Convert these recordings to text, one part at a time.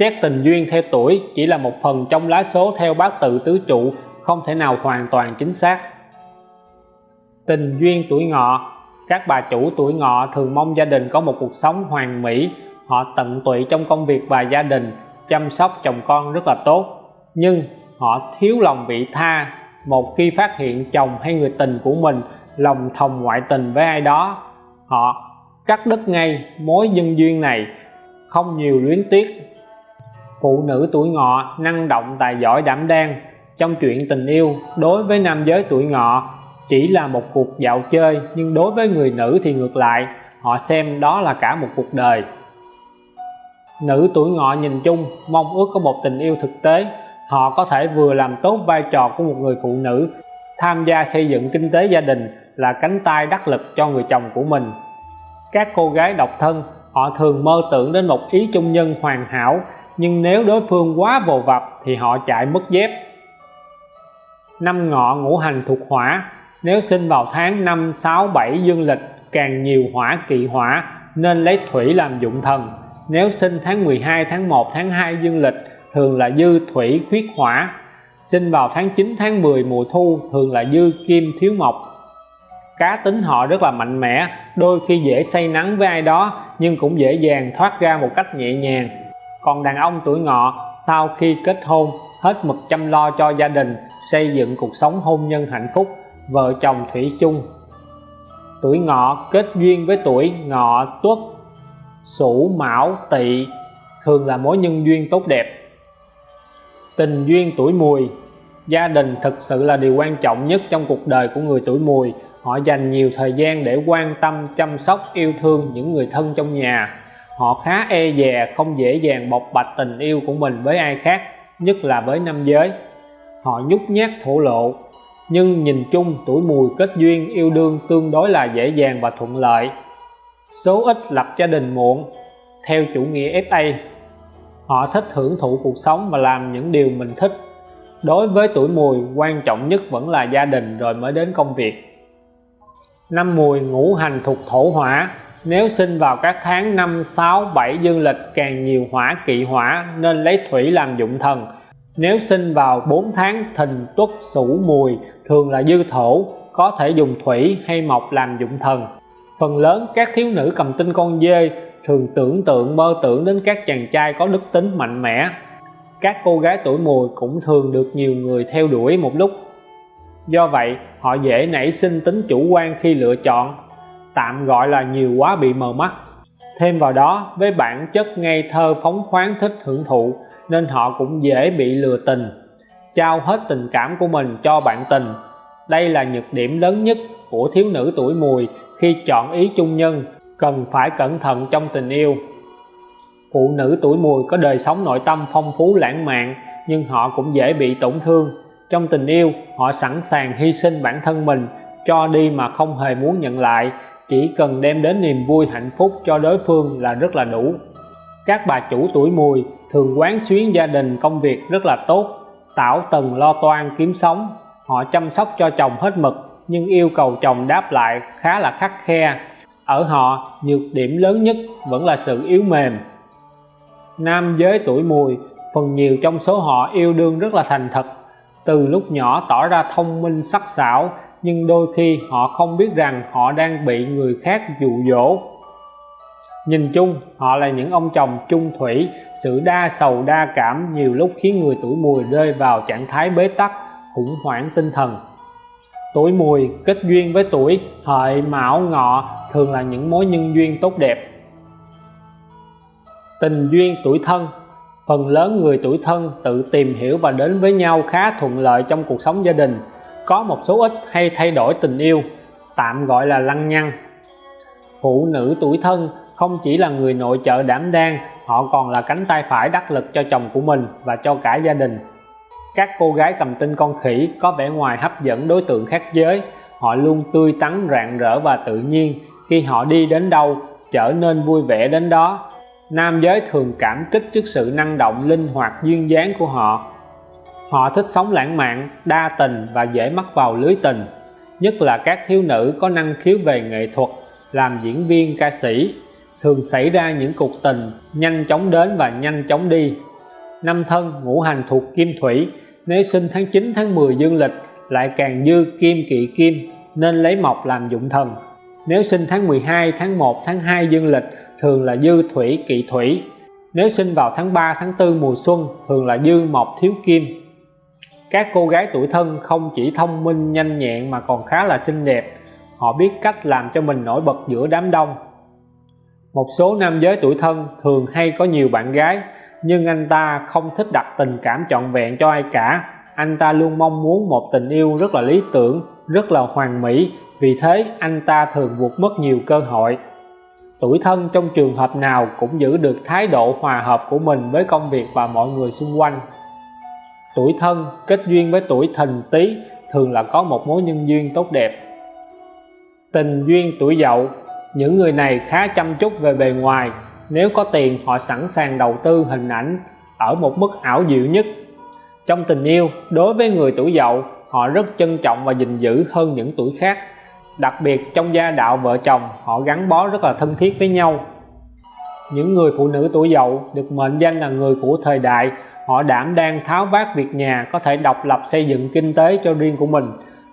xét tình duyên theo tuổi chỉ là một phần trong lá số theo bát tự tứ trụ, không thể nào hoàn toàn chính xác. Tình duyên tuổi ngọ. Các bà chủ tuổi ngọ thường mong gia đình có một cuộc sống hoàn mỹ. Họ tận tụy trong công việc và gia đình, chăm sóc chồng con rất là tốt. Nhưng họ thiếu lòng vị tha. Một khi phát hiện chồng hay người tình của mình lòng thòng ngoại tình với ai đó, họ cắt đứt ngay mối nhân duyên này. Không nhiều luyến tiếc phụ nữ tuổi ngọ năng động tài giỏi đảm đang trong chuyện tình yêu đối với nam giới tuổi ngọ chỉ là một cuộc dạo chơi, nhưng đối với người nữ thì ngược lại, họ xem đó là cả một cuộc đời. Nữ tuổi ngọ nhìn chung mong ước có một tình yêu thực tế, họ có thể vừa làm tốt vai trò của một người phụ nữ, tham gia xây dựng kinh tế gia đình là cánh tay đắc lực cho người chồng của mình. Các cô gái độc thân, họ thường mơ tưởng đến một ý chung nhân hoàn hảo nhưng nếu đối phương quá vồ vập thì họ chạy mất dép. Năm ngọ ngũ hành thuộc hỏa nếu sinh vào tháng 5, 6, 7 dương lịch càng nhiều hỏa kỵ hỏa nên lấy thủy làm dụng thần. Nếu sinh tháng 12, tháng 1, tháng 2 dương lịch thường là dư thủy khuyết hỏa. Sinh vào tháng 9, tháng 10 mùa thu thường là dư kim thiếu mộc. Cá tính họ rất là mạnh mẽ đôi khi dễ say nắng với ai đó nhưng cũng dễ dàng thoát ra một cách nhẹ nhàng còn đàn ông tuổi ngọ, sau khi kết hôn, hết mực chăm lo cho gia đình, xây dựng cuộc sống hôn nhân hạnh phúc, vợ chồng thủy chung. Tuổi ngọ kết duyên với tuổi ngọ tuất sửu mão, tỵ, thường là mối nhân duyên tốt đẹp. Tình duyên tuổi mùi, gia đình thực sự là điều quan trọng nhất trong cuộc đời của người tuổi mùi. Họ dành nhiều thời gian để quan tâm, chăm sóc, yêu thương những người thân trong nhà họ khá e dè, không dễ dàng bộc bạch tình yêu của mình với ai khác, nhất là với nam giới. Họ nhút nhát thổ lộ, nhưng nhìn chung tuổi mùi kết duyên yêu đương tương đối là dễ dàng và thuận lợi. Số ít lập gia đình muộn, theo chủ nghĩa FA họ thích hưởng thụ cuộc sống và làm những điều mình thích. Đối với tuổi mùi, quan trọng nhất vẫn là gia đình rồi mới đến công việc. Năm mùi ngũ hành thuộc thổ hỏa nếu sinh vào các tháng 5, 6, 7 dương lịch càng nhiều hỏa kỵ hỏa nên lấy thủy làm dụng thần. Nếu sinh vào 4 tháng thìn tuất sửu mùi thường là dư thổ có thể dùng thủy hay mộc làm dụng thần. Phần lớn các thiếu nữ cầm tinh con dê thường tưởng tượng mơ tưởng đến các chàng trai có đức tính mạnh mẽ. Các cô gái tuổi mùi cũng thường được nhiều người theo đuổi một lúc. Do vậy họ dễ nảy sinh tính chủ quan khi lựa chọn tạm gọi là nhiều quá bị mờ mắt. Thêm vào đó, với bản chất ngây thơ phóng khoáng thích hưởng thụ, nên họ cũng dễ bị lừa tình. Trao hết tình cảm của mình cho bạn tình. Đây là nhược điểm lớn nhất của thiếu nữ tuổi mùi khi chọn ý chung nhân, cần phải cẩn thận trong tình yêu. Phụ nữ tuổi mùi có đời sống nội tâm phong phú lãng mạn, nhưng họ cũng dễ bị tổn thương. Trong tình yêu, họ sẵn sàng hy sinh bản thân mình, cho đi mà không hề muốn nhận lại chỉ cần đem đến niềm vui, hạnh phúc cho đối phương là rất là đủ. Các bà chủ tuổi mùi thường quán xuyến gia đình công việc rất là tốt, tảo tần lo toan kiếm sống. Họ chăm sóc cho chồng hết mực, nhưng yêu cầu chồng đáp lại khá là khắc khe. Ở họ, nhược điểm lớn nhất vẫn là sự yếu mềm. Nam giới tuổi mùi, phần nhiều trong số họ yêu đương rất là thành thật. Từ lúc nhỏ tỏ ra thông minh sắc sảo nhưng đôi khi họ không biết rằng họ đang bị người khác dụ dỗ. Nhìn chung, họ là những ông chồng chung thủy, sự đa sầu đa cảm nhiều lúc khiến người tuổi mùi rơi vào trạng thái bế tắc, khủng hoảng tinh thần. Tuổi mùi, kết duyên với tuổi, hợi, mão, ngọ thường là những mối nhân duyên tốt đẹp. Tình duyên tuổi thân, phần lớn người tuổi thân tự tìm hiểu và đến với nhau khá thuận lợi trong cuộc sống gia đình có một số ít hay thay đổi tình yêu, tạm gọi là lăng nhăng. Phụ nữ tuổi thân không chỉ là người nội trợ đảm đang, họ còn là cánh tay phải đắc lực cho chồng của mình và cho cả gia đình. Các cô gái cầm tinh con khỉ có vẻ ngoài hấp dẫn đối tượng khác giới. Họ luôn tươi tắn, rạng rỡ và tự nhiên. Khi họ đi đến đâu, trở nên vui vẻ đến đó. Nam giới thường cảm kích trước sự năng động, linh hoạt, duyên dáng của họ họ thích sống lãng mạn, đa tình và dễ mắc vào lưới tình. Nhất là các thiếu nữ có năng khiếu về nghệ thuật, làm diễn viên, ca sĩ. Thường xảy ra những cuộc tình nhanh chóng đến và nhanh chóng đi. Năm thân, ngũ hành thuộc kim thủy nếu sinh tháng 9 tháng 10 dương lịch, lại càng dư kim kỵ kim, nên lấy mộc làm dụng thần. Nếu sinh tháng 12 tháng 1 tháng 2 dương lịch, thường là dư thủy kỵ thủy. Nếu sinh vào tháng 3 tháng 4 mùa xuân, thường là dư mộc thiếu kim các cô gái tuổi thân không chỉ thông minh, nhanh nhẹn mà còn khá là xinh đẹp. Họ biết cách làm cho mình nổi bật giữa đám đông. Một số nam giới tuổi thân thường hay có nhiều bạn gái, nhưng anh ta không thích đặt tình cảm trọn vẹn cho ai cả. Anh ta luôn mong muốn một tình yêu rất là lý tưởng, rất là hoàn mỹ. Vì thế, anh ta thường vụt mất nhiều cơ hội. Tuổi thân trong trường hợp nào cũng giữ được thái độ hòa hợp của mình với công việc và mọi người xung quanh tuổi thân, kết duyên với tuổi thìn tý thường là có một mối nhân duyên tốt đẹp. Tình duyên tuổi dậu, những người này khá chăm chút về bề ngoài. Nếu có tiền, họ sẵn sàng đầu tư hình ảnh ở một mức ảo diệu nhất. Trong tình yêu, đối với người tuổi dậu, họ rất trân trọng và gìn giữ hơn những tuổi khác. Đặc biệt, trong gia đạo vợ chồng, họ gắn bó rất là thân thiết với nhau. Những người phụ nữ tuổi dậu được mệnh danh là người của thời đại họ đảm đang tháo vát việc nhà, có thể độc lập xây dựng kinh tế cho riêng của mình.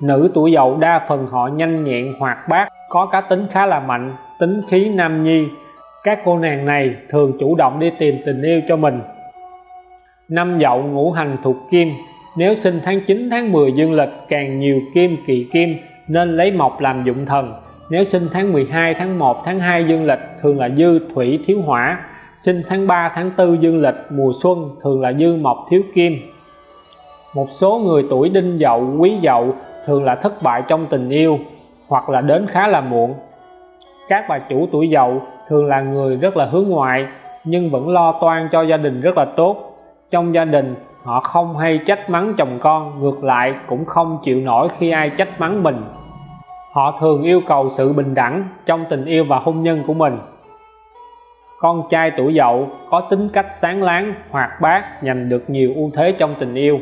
Nữ tuổi dậu đa phần họ nhanh nhẹn, hoạt bát, có cá tính khá là mạnh, tính khí nam nhi. Các cô nàng này thường chủ động đi tìm tình yêu cho mình. Năm dậu ngũ hành thuộc kim. Nếu sinh tháng 9 tháng 10 dương lịch, càng nhiều kim kỳ kim, nên lấy mộc làm dụng thần. Nếu sinh tháng 12 tháng 1 tháng 2 dương lịch, thường là dư thủy thiếu hỏa sinh tháng 3 tháng 4 dương lịch, mùa xuân thường là dư mộc thiếu kim. Một số người tuổi đinh dậu, quý dậu thường là thất bại trong tình yêu hoặc là đến khá là muộn. Các bà chủ tuổi dậu thường là người rất là hướng ngoại nhưng vẫn lo toan cho gia đình rất là tốt. Trong gia đình, họ không hay trách mắng chồng con, ngược lại cũng không chịu nổi khi ai trách mắng mình. Họ thường yêu cầu sự bình đẳng trong tình yêu và hôn nhân của mình con trai tuổi dậu có tính cách sáng láng, hoạt bát, giành được nhiều ưu thế trong tình yêu.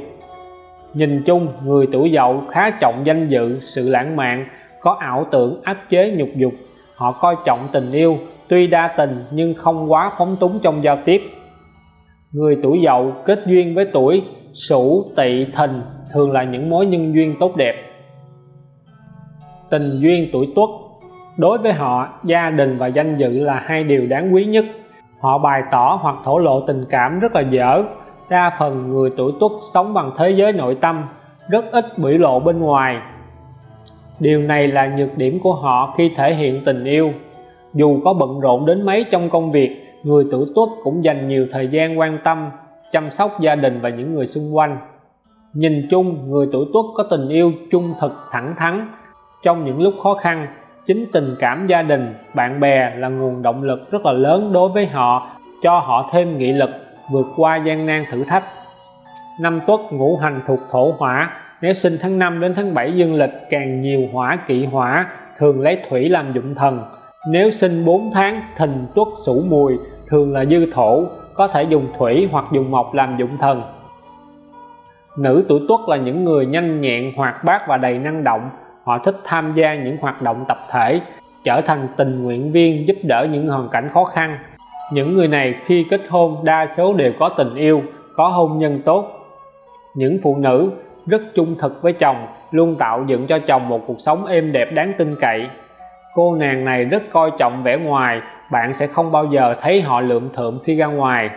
Nhìn chung, người tuổi dậu khá trọng danh dự, sự lãng mạn, có ảo tưởng áp chế nhục dục. Họ coi trọng tình yêu, tuy đa tình nhưng không quá phóng túng trong giao tiếp. Người tuổi dậu kết duyên với tuổi, sửu, tỵ, thìn thường là những mối nhân duyên tốt đẹp. Tình duyên tuổi tuất đối với họ, gia đình và danh dự là hai điều đáng quý nhất. Họ bày tỏ hoặc thổ lộ tình cảm rất là dở. Đa phần người tuổi tuất sống bằng thế giới nội tâm, rất ít biểu lộ bên ngoài. Điều này là nhược điểm của họ khi thể hiện tình yêu. Dù có bận rộn đến mấy trong công việc, người tuổi tuất cũng dành nhiều thời gian quan tâm, chăm sóc gia đình và những người xung quanh. Nhìn chung, người tuổi tuất có tình yêu trung thực thẳng thắn. Trong những lúc khó khăn chính tình cảm gia đình, bạn bè là nguồn động lực rất là lớn đối với họ, cho họ thêm nghị lực vượt qua gian nan thử thách. Năm tuất ngũ hành thuộc thổ hỏa, nếu sinh tháng 5 đến tháng 7 dương lịch, càng nhiều hỏa kỵ hỏa, thường lấy thủy làm dụng thần. Nếu sinh 4 tháng thìn tuất sửu mùi, thường là dư thổ, có thể dùng thủy hoặc dùng mộc làm dụng thần. Nữ tuổi tuất là những người nhanh nhẹn, hoạt bát và đầy năng động họ thích tham gia những hoạt động tập thể, trở thành tình nguyện viên giúp đỡ những hoàn cảnh khó khăn. Những người này khi kết hôn, đa số đều có tình yêu, có hôn nhân tốt. Những phụ nữ rất trung thực với chồng luôn tạo dựng cho chồng một cuộc sống êm đẹp đáng tin cậy. Cô nàng này rất coi trọng vẻ ngoài, bạn sẽ không bao giờ thấy họ lượm thượm khi ra ngoài.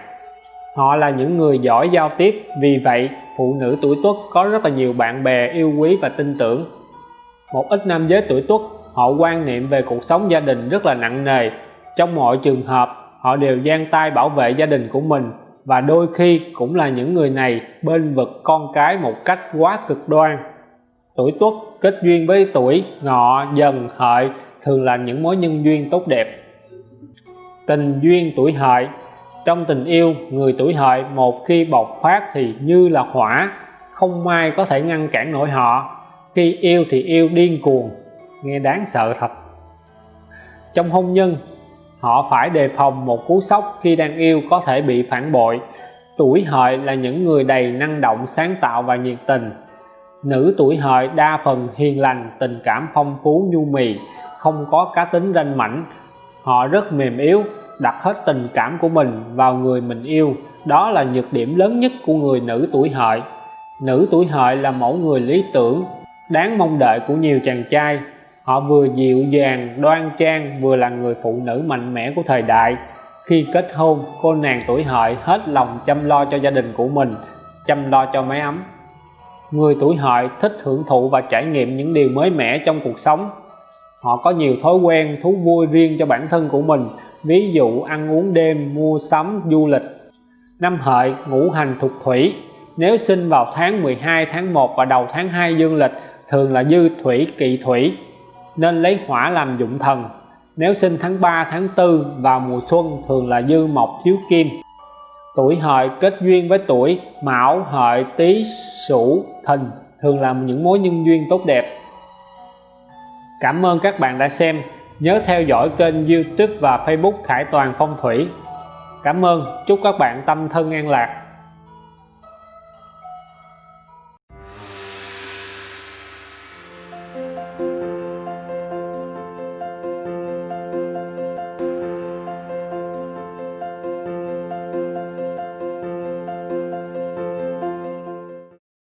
Họ là những người giỏi giao tiếp, vì vậy phụ nữ tuổi tuất có rất là nhiều bạn bè yêu quý và tin tưởng một ít nam giới tuổi tuất, họ quan niệm về cuộc sống gia đình rất là nặng nề. Trong mọi trường hợp, họ đều giang tay bảo vệ gia đình của mình và đôi khi cũng là những người này bên vực con cái một cách quá cực đoan. Tuổi tuất kết duyên với tuổi ngọ dần, hợi thường là những mối nhân duyên tốt đẹp. Tình duyên tuổi hợi. Trong tình yêu, người tuổi hợi một khi bộc phát thì như là hỏa, không ai có thể ngăn cản nổi họ khi yêu thì yêu điên cuồng, nghe đáng sợ thật. Trong hôn nhân, họ phải đề phòng một cú sốc khi đang yêu có thể bị phản bội. Tuổi hợi là những người đầy năng động, sáng tạo và nhiệt tình. Nữ tuổi hợi đa phần hiền lành, tình cảm phong phú, nhu mì, không có cá tính ranh mảnh. Họ rất mềm yếu, đặt hết tình cảm của mình vào người mình yêu. Đó là nhược điểm lớn nhất của người nữ tuổi hợi. Nữ tuổi hợi là mẫu người lý tưởng đáng mong đợi của nhiều chàng trai, họ vừa dịu dàng, đoan trang, vừa là người phụ nữ mạnh mẽ của thời đại. Khi kết hôn, cô nàng tuổi hợi hết lòng chăm lo cho gia đình của mình, chăm lo cho mái ấm. Người tuổi hợi thích hưởng thụ và trải nghiệm những điều mới mẻ trong cuộc sống. Họ có nhiều thói quen, thú vui riêng cho bản thân của mình, ví dụ ăn uống đêm, mua sắm, du lịch. Năm hợi, ngũ hành thuộc thủy. Nếu sinh vào tháng 12 tháng 1 và đầu tháng 2 dương lịch thường là dư thủy, kỵ thủy, nên lấy hỏa làm dụng thần. Nếu sinh tháng 3 tháng 4 vào mùa xuân, thường là dư mộc thiếu kim. Tuổi hợi kết duyên với tuổi mão, hợi, tý, sửu, thìn, thường làm những mối nhân duyên tốt đẹp. Cảm ơn các bạn đã xem. Nhớ theo dõi kênh youtube và facebook khải toàn phong thủy. Cảm ơn. Chúc các bạn tâm thân an lạc.